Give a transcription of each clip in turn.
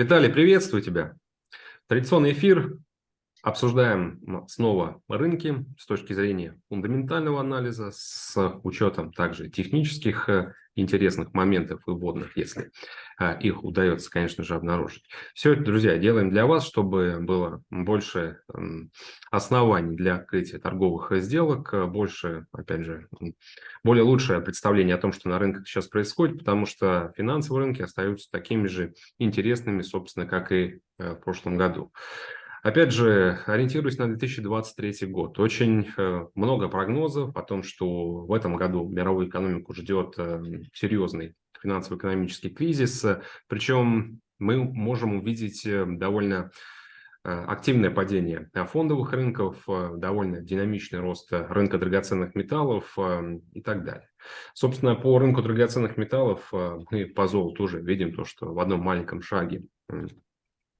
Виталий, приветствую тебя. Традиционный эфир. Обсуждаем снова рынки с точки зрения фундаментального анализа, с учетом также технических э, интересных моментов и вводных, если а, их удается, конечно же, обнаружить. Все это, друзья, делаем для вас, чтобы было больше оснований для открытия торговых сделок, э, больше, опять же, более лучшее представление о том, что на рынках сейчас происходит, потому что финансовые рынки остаются такими же интересными, собственно, как и э, в прошлом году. Опять же, ориентируясь на 2023 год, очень э, много прогнозов о том, что в этом году мировую экономику ждет э, серьезный финансово-экономический кризис. Причем мы можем увидеть э, довольно активное падение фондовых рынков, довольно динамичный рост рынка драгоценных металлов и так далее. Собственно, по рынку драгоценных металлов мы по золоту уже видим то, что в одном маленьком шаге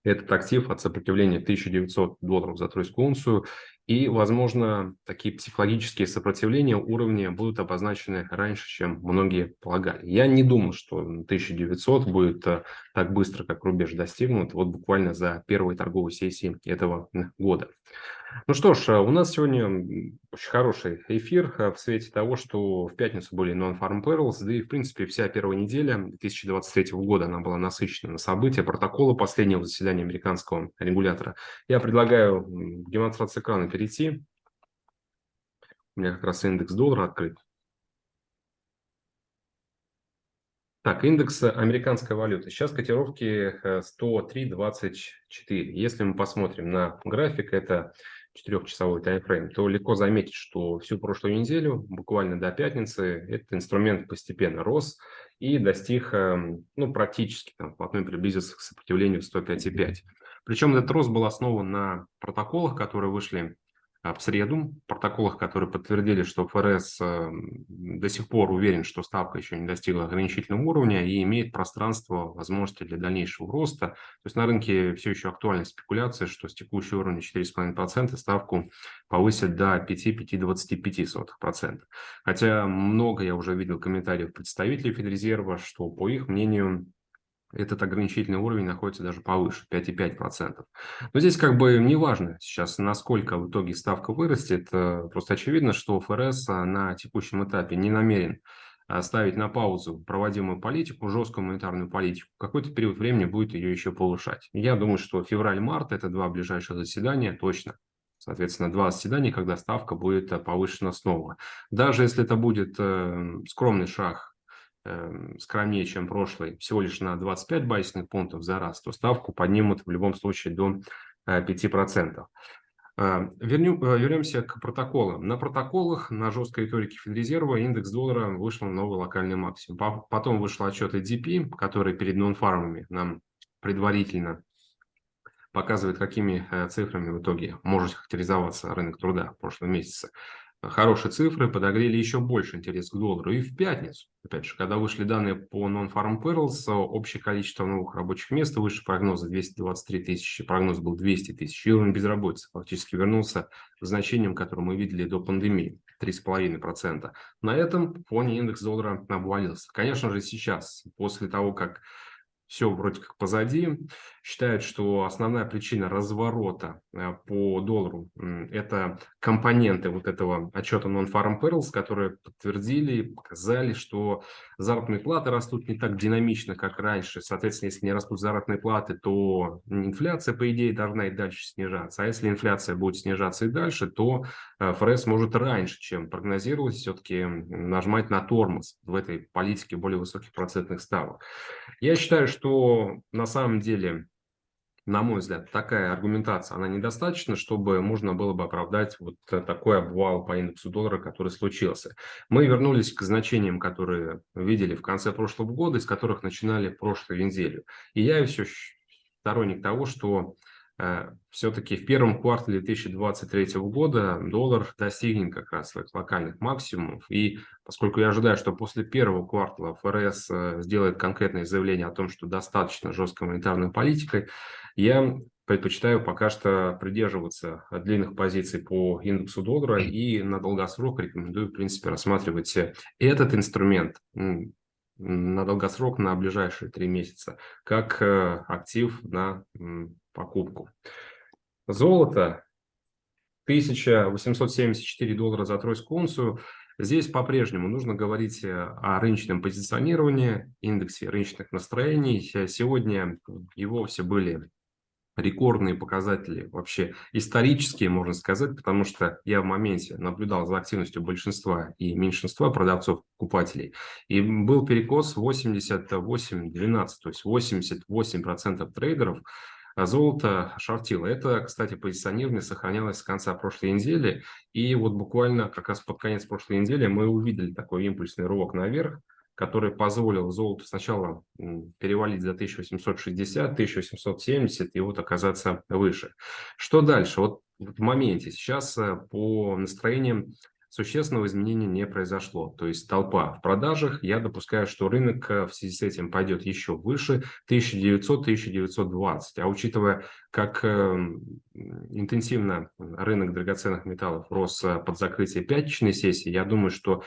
этот актив от сопротивления 1900 долларов за тройскую унцию. И, возможно, такие психологические сопротивления уровня будут обозначены раньше, чем многие полагали. Я не думаю, что 1900 будет э, так быстро, как рубеж достигнут, вот буквально за первой торговой сессии этого года. Ну что ж, у нас сегодня очень хороший эфир э, в свете того, что в пятницу были Non-Farm Perils, да и в принципе вся первая неделя 2023 года она была насыщена на события, протоколы последнего заседания американского регулятора. Я предлагаю демонстрацию экрана перейти. У меня как раз индекс доллара открыт. Так, индекс американской валюты. Сейчас котировки 103.24. Э, Если мы посмотрим на график, это четырехчасовой таймфрейм, то легко заметить, что всю прошлую неделю, буквально до пятницы, этот инструмент постепенно рос и достиг эм, ну, практически, там, вплотную приблизился к сопротивлению 105,5. Причем этот рост был основан на протоколах, которые вышли в среду, протоколах, которые подтвердили, что ФРС эм, до сих пор уверен, что ставка еще не достигла ограничительного уровня и имеет пространство, возможности для дальнейшего роста. То есть на рынке все еще актуальна спекуляция, что с текущего уровня 4,5% ставку повысят до 5-5,25%. Хотя много я уже видел комментариев представителей Федрезерва, что по их мнению этот ограничительный уровень находится даже повыше, 5,5%. Но здесь как бы не важно сейчас, насколько в итоге ставка вырастет. Э, просто очевидно, что ФРС а, на текущем этапе не намерен а, ставить на паузу проводимую политику, жесткую монетарную политику. Какой-то период времени будет ее еще повышать. Я думаю, что февраль-март – это два ближайших заседания точно. Соответственно, два заседания, когда ставка будет э, повышена снова. Даже если это будет э, скромный шаг скромнее, чем прошлый, всего лишь на 25 базисных пунктов за раз, то ставку поднимут в любом случае до 5%. Э, э, вернем, э, вернемся к протоколам. На протоколах, на жесткой риторике Федрезерва индекс доллара вышел на новый локальный максимум. Потом вышел отчет EDP, который перед нонфармами нам предварительно показывает, какими цифрами в итоге может характеризоваться рынок труда в прошлом месяце хорошие цифры подогрели еще больше интерес к доллару. И в пятницу, опять же, когда вышли данные по Non-Farm Payrolls, общее количество новых рабочих мест выше прогноза 223 тысячи, прогноз был 200 тысяч, и уровень безработицы фактически вернулся к значениям, которые мы видели до пандемии, 3,5%. На этом фоне индекс доллара обвалился. Конечно же, сейчас, после того, как все вроде как позади. Считают, что основная причина разворота э, по доллару – это компоненты вот этого отчета Non-Farm Perils, которые подтвердили, показали, что заработные платы растут не так динамично, как раньше. Соответственно, если не растут заработные платы, то инфляция, по идее, должна и дальше снижаться. А если инфляция будет снижаться и дальше, то э, ФРС может раньше, чем прогнозировалось, все-таки нажимать на тормоз в этой политике более высоких процентных ставок. Я считаю, что что на самом деле, на мой взгляд, такая аргументация, она недостаточна, чтобы можно было бы оправдать вот такой обвал по индексу доллара, который случился. Мы вернулись к значениям, которые видели в конце прошлого года, из которых начинали прошлую неделю. И я все сторонник того, что Э, все-таки в первом квартале 2023 года доллар достигнет как раз своих локальных максимумов. И поскольку я ожидаю, что после первого квартала ФРС э, сделает конкретное заявление о том, что достаточно жесткой монетарной политикой, я предпочитаю пока что придерживаться длинных позиций по индексу доллара и на долгосрок рекомендую, в принципе, рассматривать этот инструмент на долгосрок, на ближайшие три месяца, как э, актив на покупку. Золото 1874 доллара за тройскую унцию. Здесь по-прежнему нужно говорить э, о рыночном позиционировании, индексе рыночных настроений. Сегодня и вовсе были рекордные показатели, вообще исторические, можно сказать, потому что я в моменте наблюдал за активностью большинства и меньшинства продавцов-покупателей, и был перекос 88-12, то есть 88% трейдеров золото шортило. Это, кстати, позиционирование сохранялось с конца прошлой недели, и вот буквально как раз под конец прошлой недели мы увидели такой импульсный рывок наверх, который позволил золоту сначала перевалить за 1860, 1870 и вот оказаться выше. Что дальше? Вот в моменте сейчас э, по настроениям существенного изменения не произошло. То есть толпа в продажах. Я допускаю, что рынок э, в связи с этим пойдет еще выше 1900-1920. А учитывая, как эм, интенсивно рынок драгоценных металлов рос э, под закрытие пятничной сессии, я думаю, что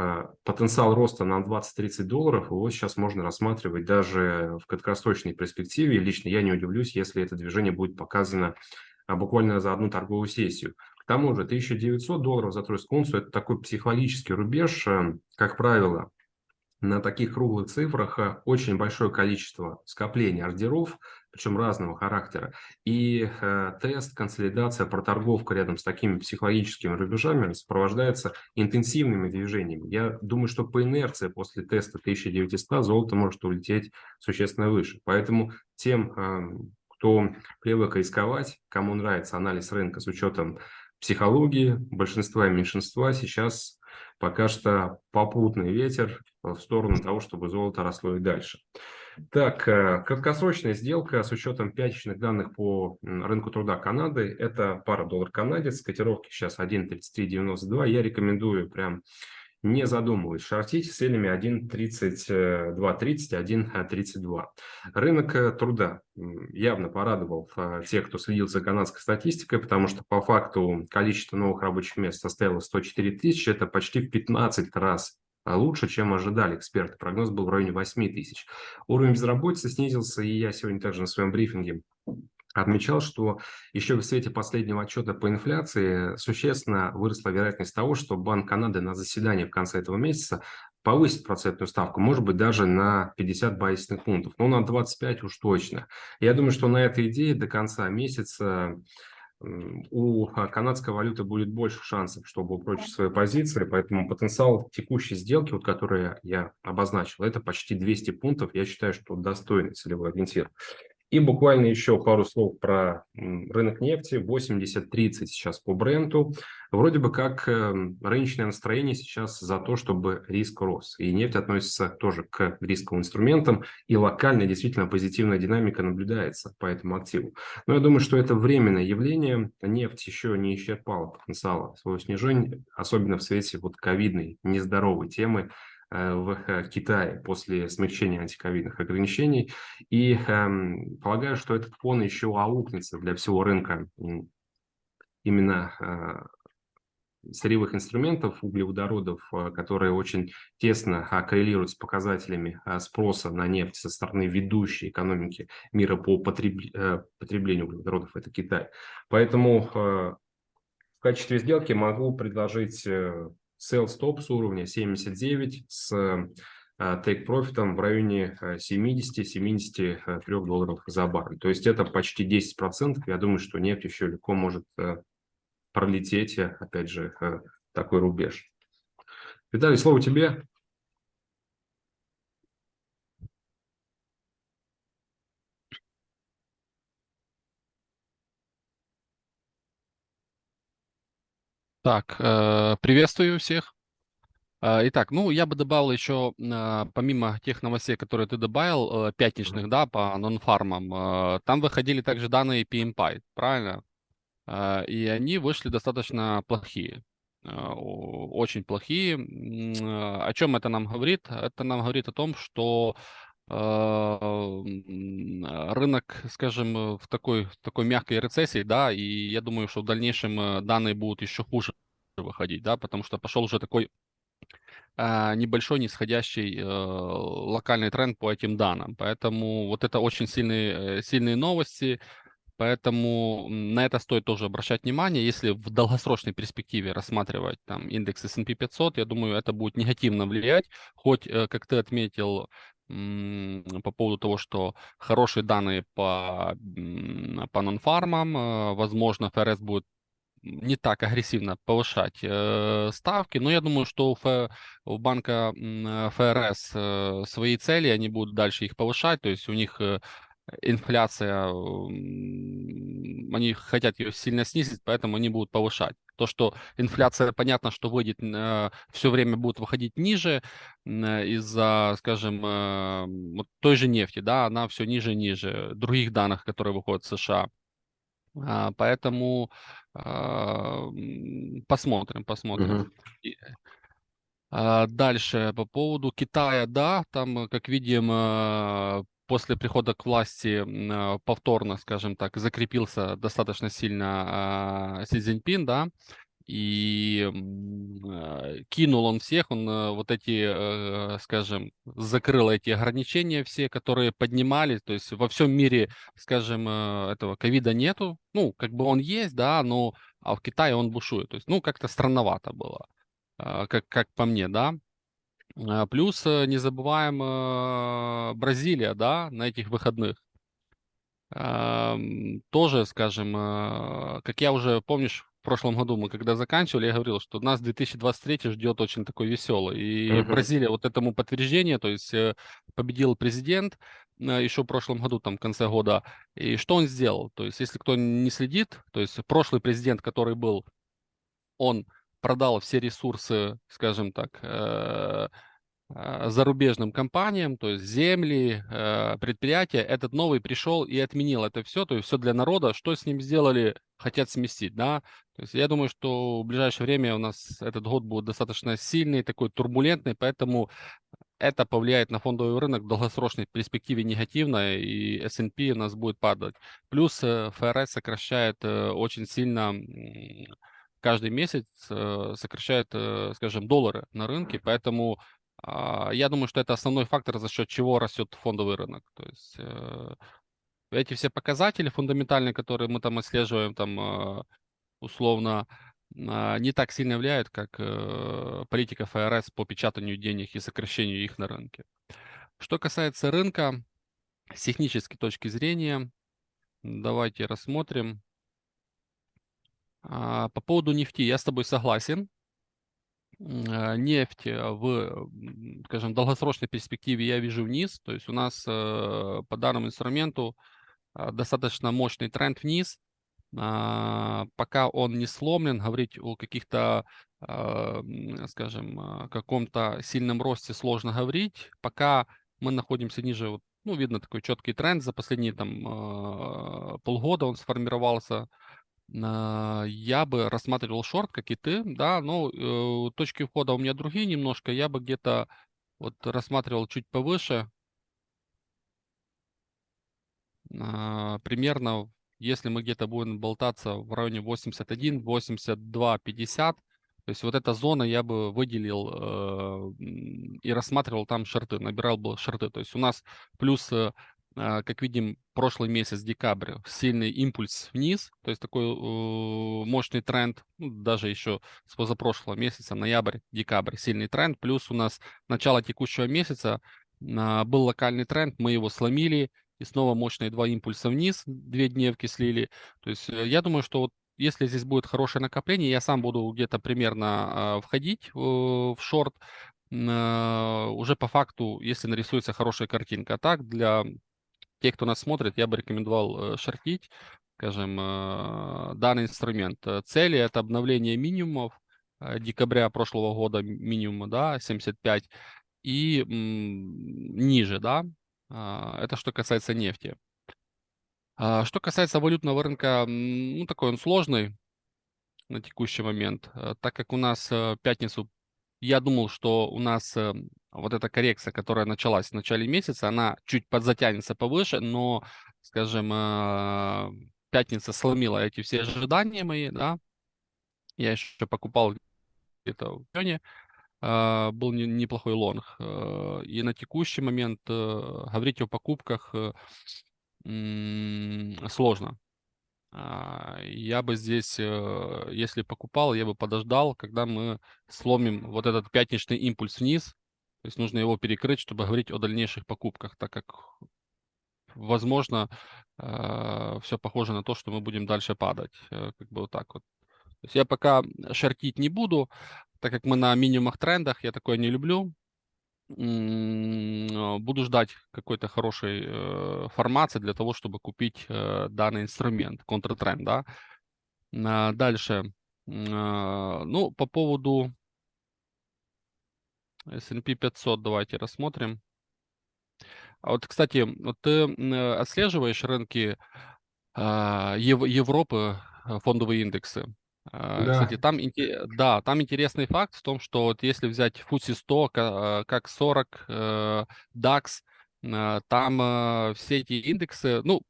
а, потенциал роста на 20-30 долларов, его сейчас можно рассматривать даже в краткосрочной перспективе. Лично я не удивлюсь, если это движение будет показано а, буквально за одну торговую сессию. Тому же 1900 долларов за тройскую унцию – это такой психологический рубеж, э, как правило, на таких круглых цифрах э, очень большое количество скоплений ордеров, причем разного характера. И э, тест, консолидация, проторговка рядом с такими психологическими рубежами сопровождается интенсивными движениями. Я думаю, что по инерции после теста 1900 золото может улететь существенно выше. Поэтому тем, э, кто привык рисковать, кому нравится анализ рынка с учетом психологии, большинства и меньшинства, сейчас пока что попутный ветер в сторону того, чтобы золото росло и дальше. Так, э, краткосрочная сделка с учетом пятничных данных по рынку труда Канады. Это пара доллар канадец, котировки сейчас 1.3392. Я рекомендую прям не задумываясь, шортить с целями 1.3230, 1.32. Рынок э, труда явно порадовал э, тех, кто следил за канадской статистикой, потому что по факту количество новых рабочих мест составило 104 тысячи, это почти в 15 раз лучше, чем ожидали эксперты. Прогноз был в районе 8 тысяч. Уровень безработицы снизился, и я сегодня также на своем брифинге отмечал, что еще в свете последнего отчета по инфляции существенно выросла вероятность того, что Банк Канады на заседании в конце этого месяца повысит процентную ставку, может быть, даже на 50 базисных пунктов, но на 25 уж точно. Я думаю, что на этой идее до конца месяца у канадской валюты будет больше шансов, чтобы упрочить свои позиции, поэтому потенциал текущей сделки, вот, которую я обозначил, это почти 200 пунктов, я считаю, что достойный целевой ориентир. И буквально еще пару слов про рынок нефти. 80-30 сейчас по бренду. Вроде бы как эм, рыночное настроение сейчас за то, чтобы риск рос. И нефть относится тоже к рисковым инструментам. И локально действительно позитивная динамика наблюдается по этому активу. Но я думаю, что это временное явление. Нефть еще не исчерпала потенциала своего снижения, особенно в свете вот ковидной нездоровой темы в э, Китае после смягчения антиковидных ограничений. И э, полагаю, что этот фон еще аукнется для всего рынка именно э, сырьевых инструментов, углеводородов, э, которые очень тесно коррелируют с показателями спроса на нефть со стороны ведущей экономики мира по потреблению углеводородов, это Китай. Поэтому в качестве сделки могу предложить sell stop с уровня 79 с э, take профитом в районе 70-73 э, долларов за баррель. То есть это почти 10%. Я думаю, что нефть еще легко может э, пролететь, опять же, такой рубеж. Виталий, слово тебе. Так, э, приветствую всех. Э, итак, ну, я бы добавил еще, э, помимо тех новостей, которые ты добавил, пятничных, да, по нонфармам, там выходили также данные PMPI, правильно? И они вышли достаточно плохие, очень плохие. О чем это нам говорит? Это нам говорит о том, что рынок, скажем, в такой, такой мягкой рецессии, да, и я думаю, что в дальнейшем данные будут еще хуже выходить, да, потому что пошел уже такой а, небольшой нисходящий э, локальный тренд по этим данным. Поэтому вот это очень сильные, э, сильные новости. Поэтому на это стоит тоже обращать внимание. Если в долгосрочной перспективе рассматривать там индекс S&P 500, я думаю, это будет негативно влиять. Хоть, э, как ты отметил, по поводу того, что хорошие данные по, по нонфармам, возможно, ФРС будет не так агрессивно повышать э, ставки, но я думаю, что у, Ф, у банка э, ФРС э, свои цели, они будут дальше их повышать, то есть у них э, инфляция, они хотят ее сильно снизить, поэтому они будут повышать. То, что инфляция, понятно, что выйдет, э, все время будет выходить ниже э, из-за, скажем, э, вот той же нефти, да, она все ниже и ниже, других данных, которые выходят в США. А, поэтому а, посмотрим, посмотрим. А, дальше по поводу Китая, да, там, как видим, после прихода к власти а, повторно, скажем так, закрепился достаточно сильно а, Си Цзиньпин, да, и э, кинул он всех, он э, вот эти, э, скажем, закрыл эти ограничения все, которые поднимались, то есть во всем мире, скажем, этого ковида нету, ну, как бы он есть, да, но а в Китае он бушует, то есть, ну, как-то странновато было, как, как по мне, да. Плюс не забываем Бразилия, да, на этих выходных тоже, скажем, как я уже, помнишь, в прошлом году мы когда заканчивали, я говорил, что нас 2023 ждет очень такой веселый. И uh-huh. Бразилия вот этому подтверждение, то есть э, победил президент э, еще в прошлом году, там, в конце года. И что он сделал? То есть если кто не следит, то есть прошлый президент, который был, он продал все ресурсы, скажем так, э, зарубежным компаниям, то есть земли, э, предприятия, этот новый пришел и отменил это все, то есть все для народа, что с ним сделали, хотят сместить, да, то есть я думаю, что в ближайшее время у нас этот год будет достаточно сильный, такой турбулентный, поэтому это повлияет на фондовый рынок в долгосрочной перспективе негативно, и S&P у нас будет падать. Плюс э, ФРС сокращает э, очень сильно каждый месяц сокращает, скажем, доллары на рынке, поэтому я думаю, что это основной фактор, за счет чего растет фондовый рынок. То есть э, эти все показатели фундаментальные, которые мы там отслеживаем, там э, условно а, не так сильно влияют, как э, политика ФРС по печатанию денег и сокращению их на рынке. Что касается рынка, с технической точки зрения, давайте рассмотрим. А, по поводу нефти я с тобой согласен. Э, нефть э, в, скажем, долгосрочной перспективе я вижу вниз. То есть у нас э, по данному инструменту достаточно мощный тренд вниз. А, пока он не сломлен, говорить о каких-то, скажем, каком-то сильном росте сложно говорить. Пока мы находимся ниже, ну, видно такой четкий тренд за последние там полгода он сформировался а, я бы рассматривал шорт, как и ты, да, но э, точки входа у меня другие немножко, я бы где-то вот рассматривал чуть повыше, а, примерно, если мы где-то будем болтаться в районе 81, 82, 50, то есть вот эта зона я бы выделил э, и рассматривал там шорты, набирал бы шорты. То есть у нас плюс э, как видим, прошлый месяц, декабрь, сильный импульс вниз, то есть такой мощный тренд, ну, даже еще с позапрошлого месяца, ноябрь, декабрь, сильный тренд, плюс у нас начало текущего месяца э, был локальный тренд, мы его сломили, и снова мощные два импульса вниз, две дневки слили, то есть э, я думаю, что вот если здесь будет хорошее накопление, я сам буду где-то примерно э, входить э, в шорт, уже по факту, если нарисуется хорошая картинка. А так, для те, кто нас смотрит, я бы рекомендовал э, шортить, скажем, э, данный инструмент. Э, цели – это обновление минимумов декабря прошлого года минимума, да, 75, и ниже, да, а, это что касается нефти. А, что касается валютного рынка, ну, такой он сложный на текущий момент, так как у нас в пятницу, я думал, что у нас вот эта коррекция, которая началась в начале месяца, она чуть подзатянется повыше, но, скажем, э, пятница сломила эти все ожидания мои, да. Я еще покупал где-то в районе а, был не неплохой лонг. Э, и на текущий момент, э, говорить о покупках, э, сложно. А, я бы здесь, если покупал, я бы подождал, когда мы сломим вот этот пятничный импульс вниз. То есть нужно его перекрыть, чтобы говорить о дальнейших покупках, так как, возможно, все похоже на то, что мы будем дальше падать. Как бы вот так вот. То есть я пока шортить не буду, так как мы на минимумах трендах, я такое не люблю. А, буду ждать какой-то хорошей э, формации для того, чтобы купить э, данный инструмент, контртренд, да. А, дальше. А, ну, по поводу S&P 500 давайте рассмотрим. Вот, кстати, вот ты отслеживаешь рынки Европы, э, фондовые индексы? А, кстати, Да, там, да, там интересный факт в том, что вот если взять FTSE 100, а, как 40, э, DAX, там э, все эти индексы, ну,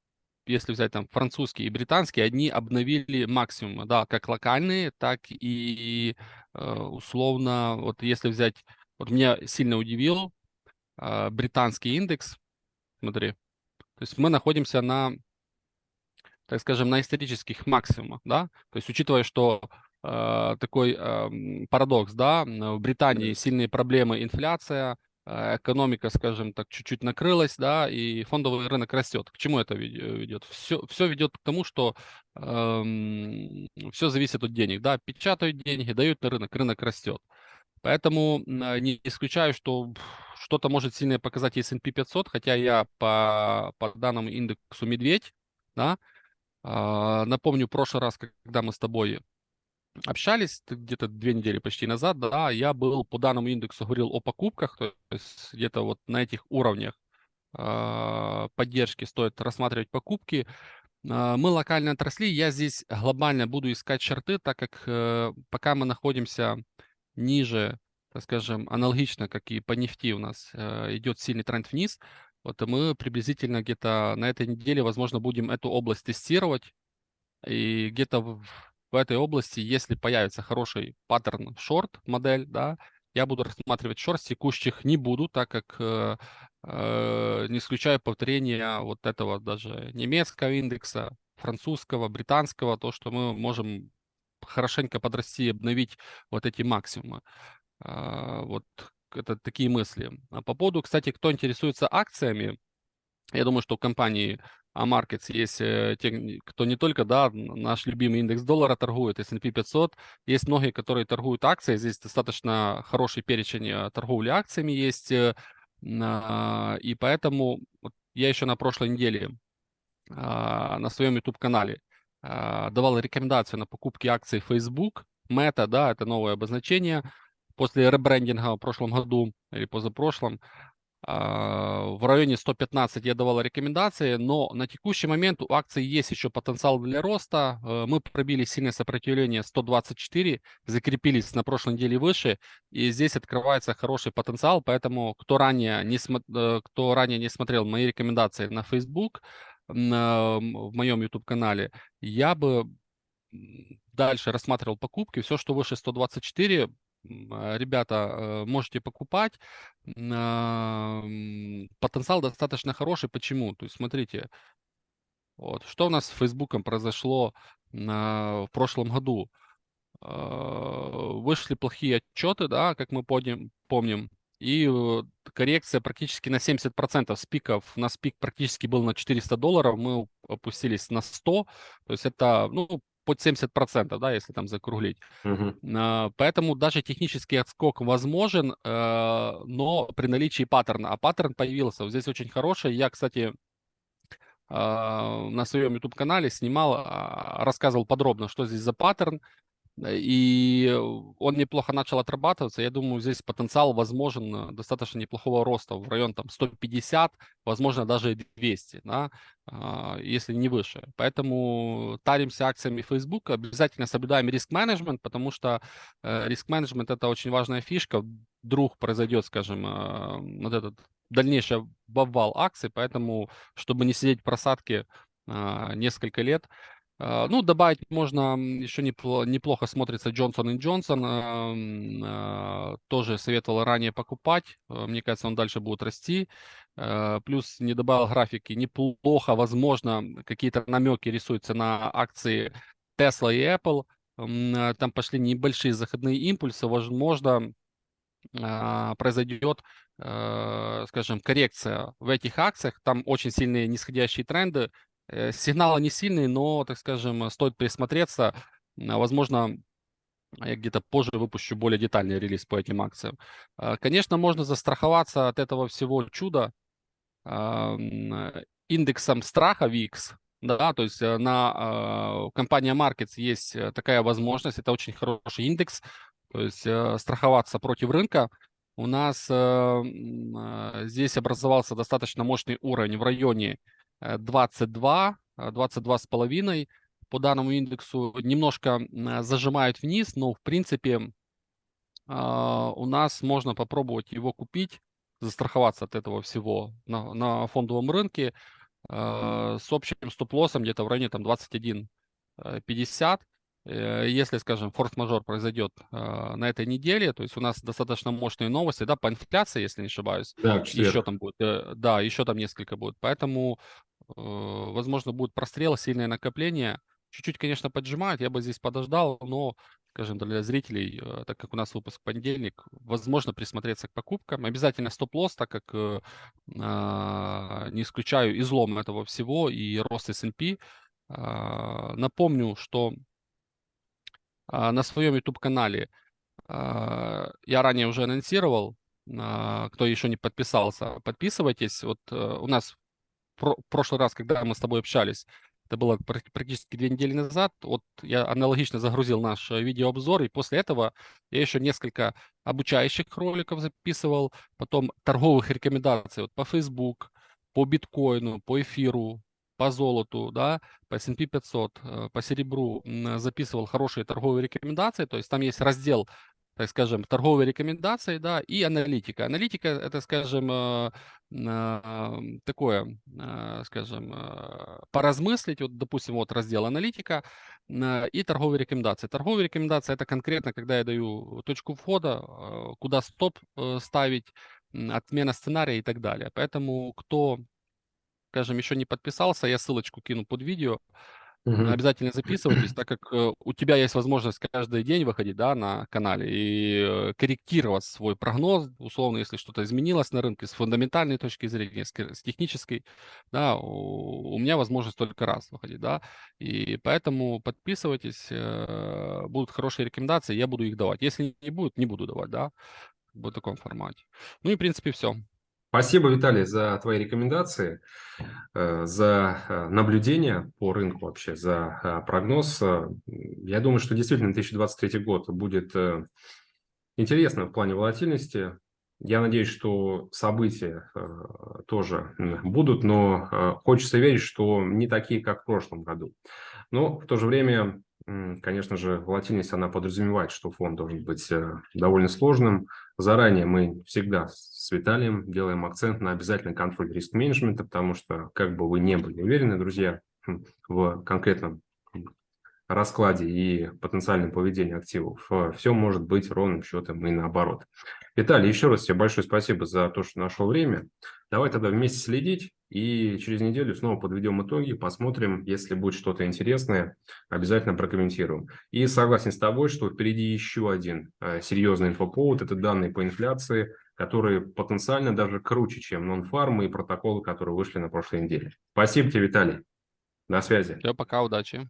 если взять там французские и британские, они обновили максимумы, да, как локальные, так и э, условно, вот если взять, вот меня сильно удивил британский индекс, смотри, то есть мы находимся на так скажем, на исторических максимумах, да, то есть учитывая, что э, такой э, парадокс, да, в Британии сильные проблемы, инфляция, э, экономика, скажем так, чуть-чуть накрылась, да, и фондовый рынок растет. К чему это ведет? Все, все ведет к тому, что э, эм, все зависит от денег, да, печатают деньги, дают на рынок, рынок растет. Поэтому не исключаю, что что-то может сильно показать S&P 500, хотя я по, по данному индексу медведь, да, напомню, в прошлый раз, когда мы с тобой общались, где-то две недели почти назад, да, я был по данному индексу говорил о покупках, то есть где-то вот на этих уровнях а, поддержки стоит рассматривать покупки. А, мы локально отросли, я здесь глобально буду искать шарты, так как э, пока мы находимся ниже, так скажем, аналогично, как и по нефти у нас э, идет сильный тренд вниз, вот мы приблизительно где-то на этой неделе, возможно, будем эту область тестировать. И где-то в, в этой области, если появится хороший паттерн шорт модель, да, я буду рассматривать шорт, текущих не буду, так как э, э, не исключаю повторения вот этого даже немецкого индекса, французского, британского, то, что мы можем хорошенько подрасти и обновить вот эти максимумы. Э, вот это такие мысли. А по поводу, кстати, кто интересуется акциями, я думаю, что у компании AMarkets есть э, те, кто не только, да, наш любимый индекс доллара торгует, S&P 500, есть многие, которые торгуют акции, здесь достаточно хороший перечень э, торговли акциями есть, э, и поэтому я еще на прошлой неделе а, на своем YouTube-канале а, давал рекомендацию на покупки акций Facebook, Meta, да, это новое обозначение, после ребрендинга в прошлом году или позапрошлом а, в районе 115 я давал рекомендации, но на текущий момент у акции есть еще потенциал для роста. Э, мы пробили сильное сопротивление 124, закрепились на прошлой неделе выше, и здесь открывается хороший потенциал, поэтому кто ранее не, э, кто ранее не смотрел мои рекомендации на Facebook, на, в моем YouTube-канале, я бы дальше рассматривал покупки. Все, что выше 124, а, ребята, э, можете покупать. Потенциал достаточно хороший. Почему? То есть, смотрите, вот, что у нас с Фейсбуком произошло в прошлом году? А, вышли плохие отчеты, да, как мы помним и коррекция практически на 70%. С пиков, у нас пик практически был на 400 долларов, мы опустились на 100, то есть это, ну, под 70%, да, если там закруглить. Uh-huh. Поэтому даже технический отскок возможен, э, но при наличии паттерна. А паттерн появился. Вот здесь очень хороший. Я, кстати, на своем YouTube-канале снимал, а, рассказывал подробно, что здесь за паттерн, и он неплохо начал отрабатываться. Я думаю, здесь потенциал возможен э, достаточно неплохого роста в район там 150, возможно, даже 200, да, а, если не выше. Поэтому таримся акциями Facebook, обязательно соблюдаем риск-менеджмент, потому что э, риск-менеджмент – это очень важная фишка. Вдруг произойдет, скажем, э, вот этот дальнейший обвал акций, поэтому, чтобы не сидеть в просадке несколько лет, ну, добавить можно, еще неплохо смотрится Johnson Johnson. А, тоже советовал ранее покупать. А, мне кажется, он дальше будет расти. Плюс не добавил графики. Неплохо, возможно, какие-то намеки рисуются на акции Tesla и Apple. Там пошли небольшие заходные импульсы. Возможно, произойдет, скажем, коррекция в этих акциях. Там очень сильные нисходящие тренды сигналы не сильные, но, так скажем, стоит присмотреться. Возможно, я где-то позже выпущу более детальный релиз по этим акциям. А, конечно, можно застраховаться от этого всего чуда индексом страха VIX. Да, то есть э, на компания Markets есть э, такая возможность. Это очень хороший индекс. То есть страховаться против рынка. У нас здесь образовался достаточно мощный уровень в районе 22, э, 22 э, с половиной по данному индексу немножко зажимает вниз, но в принципе а, у нас можно попробовать его купить, застраховаться от этого всего на, на фондовом рынке э, с общим стоп-лоссом где-то в районе там 21.50. Если, скажем, форс-мажор произойдет на этой неделе, то есть у нас достаточно мощные новости, да, по инфляции, если не ошибаюсь, да, еще там будет, да, еще там несколько будет. Поэтому возможно, будет прострел, сильное накопление. Чуть-чуть, конечно, поджимают, я бы здесь подождал, но, скажем, для зрителей, э, так как у нас выпуск понедельник, возможно присмотреться к покупкам. Обязательно стоп-лосс, так как э, а, не исключаю излом этого всего и рост S&P. А, напомню, что а, на своем YouTube-канале я ранее уже анонсировал, кто еще не подписался, подписывайтесь. Вот у нас про прошлый раз, когда мы с тобой общались, это было практически две недели назад, вот я аналогично загрузил наш э, видеообзор, и после этого я еще несколько обучающих роликов записывал, потом торговых рекомендаций вот по Facebook, по биткоину, по эфиру, по золоту, да, по S&P 500, э, по серебру записывал хорошие торговые рекомендации, то есть там есть раздел так скажем, торговые рекомендации, да, и аналитика. Аналитика – это, скажем, э, такое, э, скажем, э, поразмыслить, вот, допустим, вот раздел аналитика и торговые рекомендации. Торговые рекомендации – это конкретно, когда я даю точку входа, куда стоп ставить, отмена сценария и так далее. Поэтому, кто, скажем, еще не подписался, я ссылочку кину под видео, Мгм. Обязательно записывайтесь, так как э, у тебя есть возможность каждый день выходить да, на канале и э, корректировать свой прогноз, условно, если что-то изменилось на рынке с фундаментальной точки зрения, с, технической, да, у, у меня возможность только раз выходить, да, и поэтому подписывайтесь, э, будут хорошие рекомендации, я буду их давать. Если не будет, не буду давать, да, в таком формате. Ну и, в принципе, все. Спасибо, Виталий, за твои рекомендации, э, за э, наблюдение по рынку вообще, за э, прогноз. Я думаю, что действительно 2023 год будет интересным в плане волатильности. Я надеюсь, что события тоже будут, но хочется верить, что не такие, как в прошлом году. Но в то же время конечно же, волатильность, она подразумевает, что фонд должен быть э, довольно сложным. Заранее мы всегда с Виталием делаем акцент на обязательный контроль риск-менеджмента, потому что, как бы вы не были уверены, друзья, в конкретном раскладе и потенциальном поведении активов, э, все может быть ровным счетом и наоборот. Виталий, еще раз тебе большое спасибо за то, что нашел время. Давай тогда вместе следить и через неделю снова подведем итоги, посмотрим, если будет что-то интересное, обязательно прокомментируем. И согласен с тобой, что впереди еще один э, серьезный инфоповод, это данные по инфляции, которые потенциально даже круче, чем нон-фармы и протоколы, которые вышли на прошлой неделе. Спасибо тебе, Виталий. До связи. Все, пока, удачи.